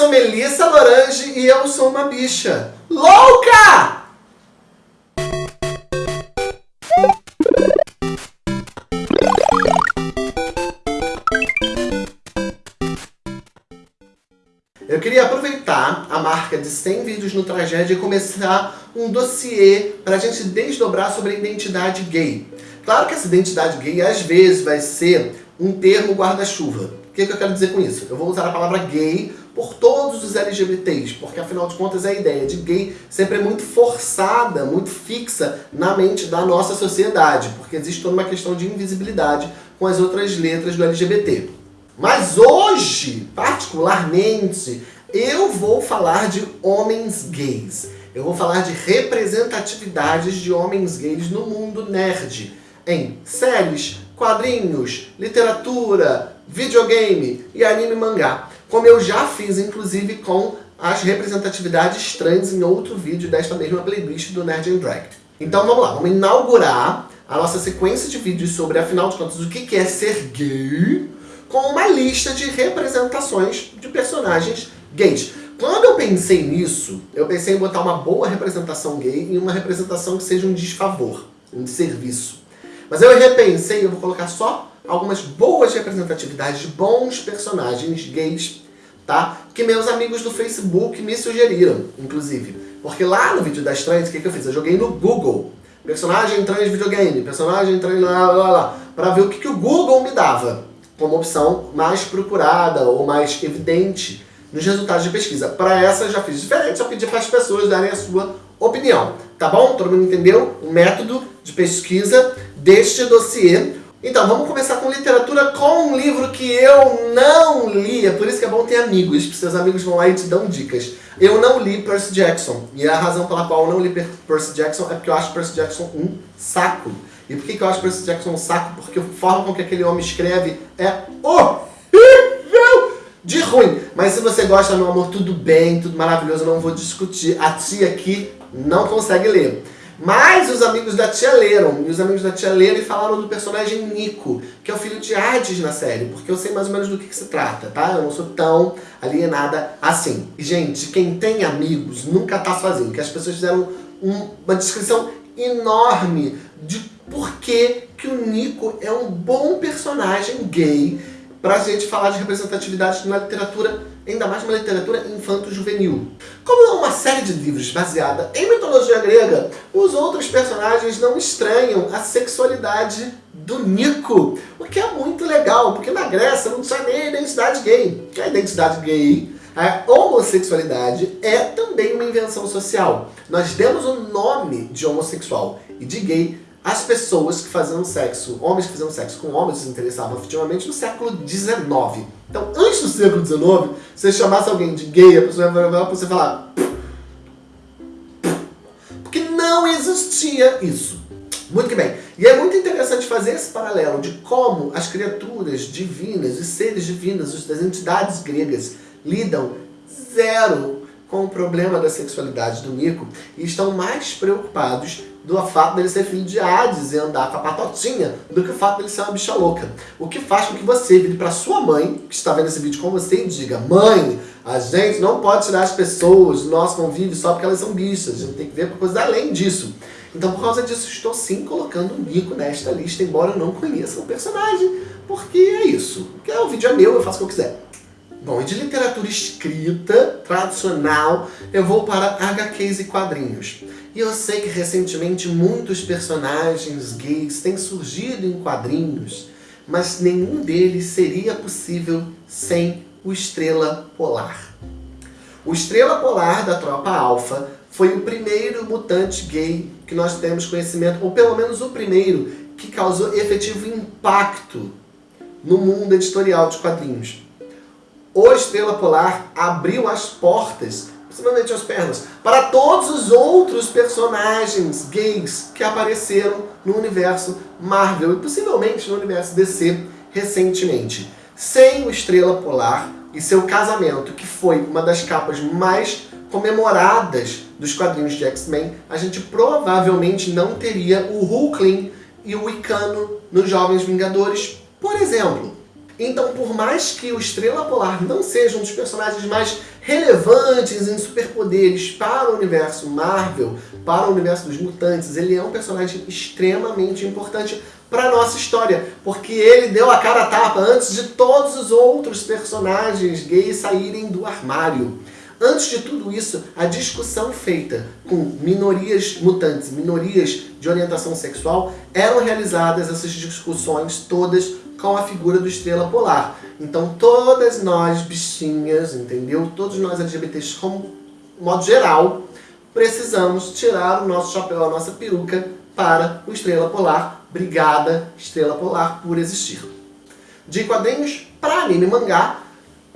sou Melissa Lorange e eu sou uma bicha louca! Eu queria aproveitar a marca de 100 vídeos no Tragédia e começar um dossiê para a gente desdobrar sobre a identidade gay. Claro que essa identidade gay às vezes vai ser um termo guarda-chuva. O que, que eu quero dizer com isso? Eu vou usar a palavra gay por todos os LGBTs, porque afinal de contas a ideia de gay sempre é muito forçada, muito fixa na mente da nossa sociedade, porque existe toda uma questão de invisibilidade com as outras letras do LGBT. Mas hoje, particularmente, eu vou falar de homens gays. Eu vou falar de representatividades de homens gays no mundo nerd, em séries, quadrinhos, literatura, videogame e anime mangá. Como eu já fiz, inclusive, com as representatividades trans em outro vídeo desta mesma playlist do Nerd and Drag. Então vamos lá, vamos inaugurar a nossa sequência de vídeos sobre, afinal de contas, o que é ser gay com uma lista de representações de personagens gays. Quando eu pensei nisso, eu pensei em botar uma boa representação gay e uma representação que seja um desfavor, um serviço. Mas eu repensei, eu vou colocar só algumas boas representatividades de bons personagens gays, tá? Que meus amigos do Facebook me sugeriram, inclusive. Porque lá no vídeo das trans, o que, que eu fiz? Eu joguei no Google. Personagem trans videogame, personagem trans lá, lá, lá, pra ver o que, que o Google me dava como opção mais procurada ou mais evidente nos resultados de pesquisa. Para essa eu já fiz diferente, só pedi para as pessoas darem a sua opinião. Tá bom? Todo mundo entendeu o método de pesquisa deste dossiê. Então, vamos começar com literatura com um livro que eu não li. É por isso que é bom ter amigos, porque seus amigos vão lá e te dão dicas. Eu não li Percy Jackson. E a razão pela qual eu não li Percy Jackson é porque eu acho Percy Jackson um saco. E por que, eu acho Percy Jackson um saco? Porque a forma com que aquele homem escreve é horrível de ruim. Mas se você gosta, meu amor, tudo bem, tudo maravilhoso, eu não vou discutir. A tia aqui não consegue ler. Mas os amigos da tia leram, e os amigos da tia leram e falaram do personagem Nico, que é o filho de Hades na série, porque eu sei mais ou menos do que, que se trata, tá? Eu não sou tão alienada assim. E, gente, quem tem amigos nunca tá sozinho, que as pessoas fizeram um, uma descrição enorme de por que, que o Nico é um bom personagem gay para a gente falar de representatividade na literatura, ainda mais uma literatura infanto-juvenil. Como é uma série de livros baseada em mitologia grega, os outros personagens não estranham a sexualidade do Nico, o que é muito legal, porque na Grécia não tinha nem identidade gay. A identidade gay, a homossexualidade é também uma invenção social. Nós demos o nome de homossexual e de gay as pessoas que faziam sexo, homens que faziam sexo com homens se interessavam afetivamente no século XIX. Então, antes do século XIX, se você chamasse alguém de gay, a pessoa ia para você falar... Porque não existia isso. Muito bem. E é muito interessante fazer esse paralelo de como as criaturas divinas, os seres divinos, as entidades gregas lidam zero com o problema da sexualidade do Nico e estão mais preocupados do fato dele ser filho de Hades e andar com a patotinha do que o fato dele ser uma bicha louca. O que faz com que você vire para sua mãe, que está vendo esse vídeo com você, e diga Mãe, a gente não pode tirar as pessoas do nosso convívio só porque elas são bichas. A gente tem que ver coisas além disso. Então, por causa disso, estou sim colocando o Nico nesta lista, embora eu não conheça o personagem, porque é isso. O vídeo é meu, eu faço o que eu quiser. Bom, e de literatura escrita, tradicional, eu vou para HQs e quadrinhos. E eu sei que recentemente muitos personagens gays têm surgido em quadrinhos, mas nenhum deles seria possível sem o Estrela Polar. O Estrela Polar da Tropa Alpha foi o primeiro mutante gay que nós temos conhecimento, ou pelo menos o primeiro, que causou efetivo impacto no mundo editorial de quadrinhos. O Estrela Polar abriu as portas simplesmente as pernas, para todos os outros personagens gays que apareceram no universo Marvel e possivelmente no universo DC recentemente. Sem o Estrela Polar e seu casamento, que foi uma das capas mais comemoradas dos quadrinhos de X-Men, a gente provavelmente não teria o Hulkling e o Icano nos Jovens Vingadores, por exemplo. Então, por mais que o Estrela Polar não seja um dos personagens mais relevantes em superpoderes para o universo Marvel, para o universo dos mutantes, ele é um personagem extremamente importante para a nossa história, porque ele deu a cara a tapa antes de todos os outros personagens gays saírem do armário. Antes de tudo isso, a discussão feita com minorias mutantes, minorias de orientação sexual, eram realizadas essas discussões todas com a figura do Estrela Polar. Então todas nós bichinhas, entendeu? Todos nós LGBTs, como modo geral, precisamos tirar o nosso chapéu, a nossa peruca para o Estrela Polar. Obrigada, Estrela Polar, por existir. De quadrinhos para anime mangá,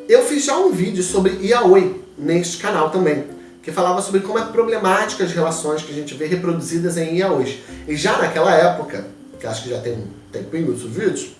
eu fiz já um vídeo sobre Yaoi, neste canal também, que falava sobre como é problemática as relações que a gente vê reproduzidas em yaois. E já naquela época, que acho que já tem um tempinho os vídeos,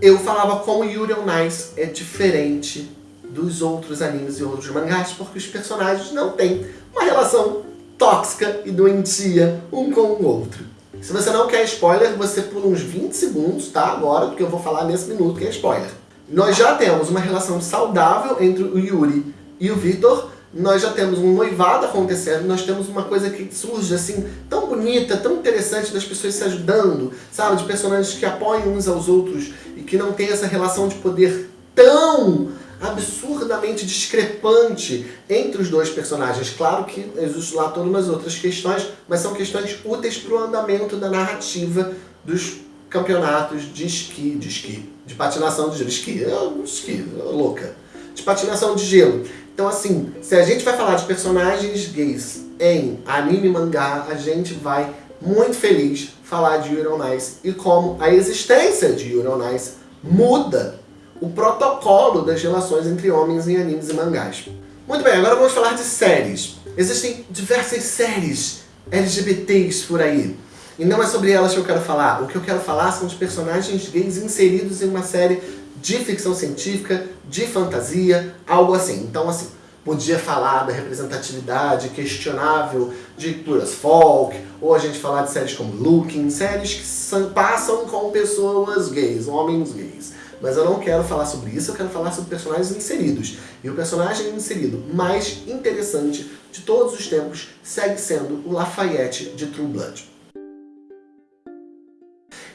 eu falava como Yuri on Ice é diferente dos outros animes e outros mangás, porque os personagens não têm uma relação tóxica e doentia um com o outro. Se você não quer spoiler, você pula uns 20 segundos, tá? Agora, porque eu vou falar nesse minuto que é spoiler. Nós já temos uma relação saudável entre o Yuri e o Vitor, nós já temos um noivado acontecendo, nós temos uma coisa que surge assim, tão bonita, tão interessante das pessoas se ajudando, sabe? De personagens que apoiam uns aos outros e que não tem essa relação de poder tão absurdamente discrepante entre os dois personagens. Claro que existem lá todas umas outras questões, mas são questões úteis para o andamento da narrativa dos campeonatos de esqui, de esqui, de patinação de esqui, é esqui, é louca, de patinação de gelo. Então assim, se a gente vai falar de personagens gays em anime e mangá, a gente vai muito feliz falar de Yuri on Ice e como a existência de Yuri on Ice muda o protocolo das relações entre homens em animes e mangás. Muito bem, agora vamos falar de séries. Existem diversas séries LGBTs por aí. E não é sobre elas que eu quero falar. O que eu quero falar são os personagens gays inseridos em uma série de ficção científica, de fantasia, algo assim. Então, assim, podia falar da representatividade questionável de culturas folk, ou a gente falar de séries como Looking, séries que passam com pessoas gays, homens gays. Mas eu não quero falar sobre isso, eu quero falar sobre personagens inseridos. E o personagem inserido mais interessante de todos os tempos segue sendo o Lafayette de True Blood.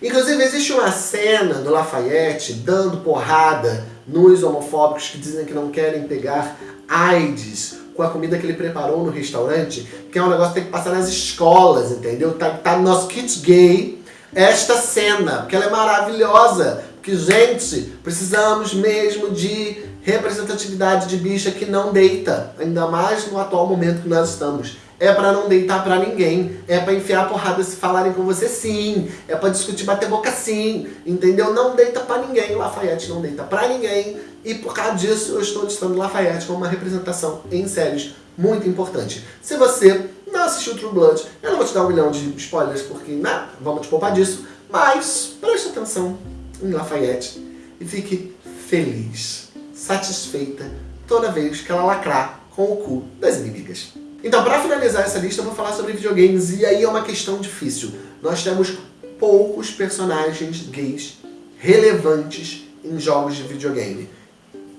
Inclusive, existe uma cena do Lafayette dando porrada nos homofóbicos que dizem que não querem pegar AIDS com a comida que ele preparou no restaurante, que é um negócio que tem que passar nas escolas, entendeu? Tá, tá no nosso kit gay esta cena, porque ela é maravilhosa. Porque, gente, precisamos mesmo de representatividade de bicha que não deita, ainda mais no atual momento que nós estamos é para não deitar para ninguém, é para enfiar a porrada se falarem com você sim, é para discutir, bater boca sim, entendeu? Não deita para ninguém, Lafayette não deita para ninguém, e por causa disso eu estou listando Lafayette como uma representação em séries muito importante. Se você não assistiu True Blood, eu não vou te dar um milhão de spoilers, porque, né, vamos te poupar disso, mas preste atenção em Lafayette e fique feliz, satisfeita, toda vez que ela lacrar com o cu das inimigas. Então, para finalizar essa lista, eu vou falar sobre videogames, e aí é uma questão difícil. Nós temos poucos personagens gays relevantes em jogos de videogame,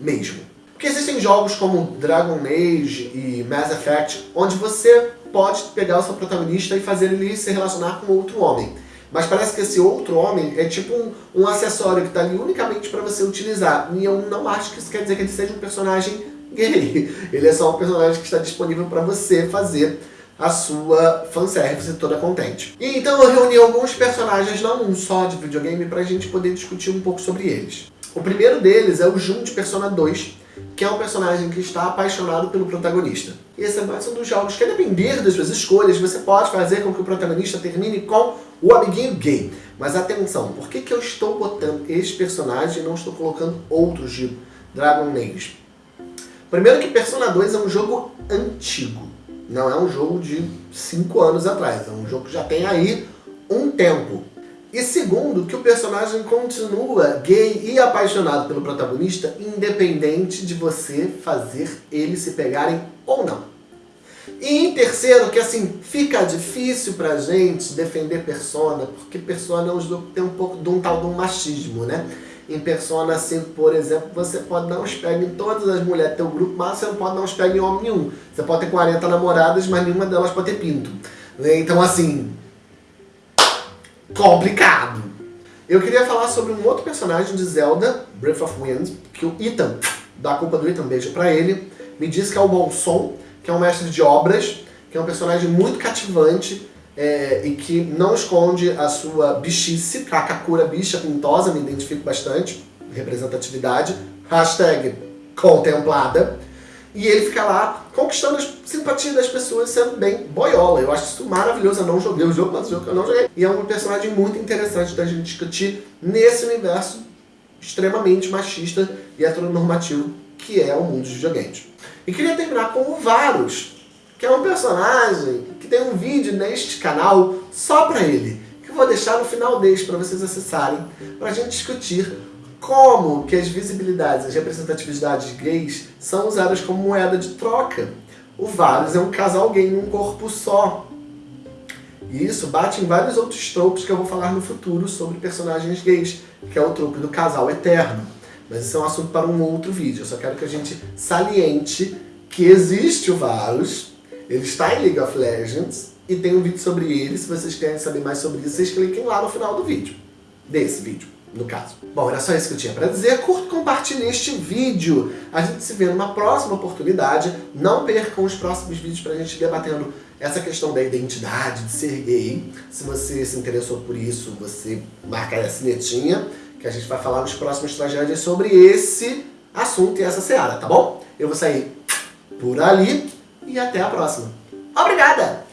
mesmo. Porque existem jogos como Dragon Age e Mass Effect, onde você pode pegar o seu protagonista e fazer ele se relacionar com outro homem. Mas parece que esse outro homem é tipo um, um acessório que está ali unicamente para você utilizar. E eu não acho que isso quer dizer que ele seja um personagem Ele é só um personagem que está disponível para você fazer a sua fanservice toda contente. E então eu reuni alguns personagens, não um só de videogame, para a gente poder discutir um pouco sobre eles. O primeiro deles é o Jun de Persona 2, que é um personagem que está apaixonado pelo protagonista. E esse é mais um dos jogos que, a depender das suas escolhas, você pode fazer com que o protagonista termine com o amiguinho gay. Mas atenção, por que, que eu estou botando esse personagem e não estou colocando outros de Dragon Age? Primeiro que Persona 2 é um jogo antigo. Não é um jogo de 5 anos atrás. É um jogo que já tem aí um tempo. E segundo, que o personagem continua gay e apaixonado pelo protagonista, independente de você fazer eles se pegarem ou não. E em terceiro, que assim, fica difícil pra gente defender Persona, porque Persona é um jogo que tem um pouco de um tal de um machismo, né? Em Persona 5, por exemplo, você pode dar uns pega em todas as mulheres do teu grupo, mas você não pode dar uns pega em homem nenhum. Você pode ter 40 namoradas, mas nenhuma delas pode ter pinto. Então, assim, complicado. Eu queria falar sobre um outro personagem de Zelda, Breath of Wind, que o Ethan, da culpa do Ethan, beijo pra ele, me diz que é o Bolson, que é um mestre de obras, que é um personagem muito cativante é, e que não esconde a sua bichice, a Kakura bicha pintosa, me identifico bastante, representatividade, hashtag contemplada, e ele fica lá conquistando a simpatia das pessoas, sendo bem boiola. Eu acho isso maravilhoso, eu não joguei o jogo, mas o jogo que eu não joguei. E é um personagem muito interessante da gente discutir nesse universo extremamente machista e heteronormativo que é o mundo dos videogames. E queria terminar com o Varus, que é um personagem que tem um vídeo neste canal só para ele, que eu vou deixar no final deste para vocês acessarem, para a gente discutir como que as visibilidades, as representatividades gays são usadas como moeda de troca. O Varus é um casal gay num corpo só. E isso bate em vários outros tropos que eu vou falar no futuro sobre personagens gays, que é o tropo do casal eterno. Mas isso é um assunto para um outro vídeo. Eu só quero que a gente saliente que existe o Varus, ele está em League of Legends, e tem um vídeo sobre ele. Se vocês querem saber mais sobre isso, vocês cliquem lá no final do vídeo. Desse vídeo, no caso. Bom, era só isso que eu tinha para dizer. Curta e compartilhe este vídeo. A gente se vê numa próxima oportunidade. Não percam os próximos vídeos para a gente debatendo essa questão da identidade, de ser gay. Se você se interessou por isso, você marca a sinetinha que a gente vai falar nos próximos tragédias sobre esse assunto e essa seara, tá bom? Eu vou sair por ali e até a próxima. Obrigada!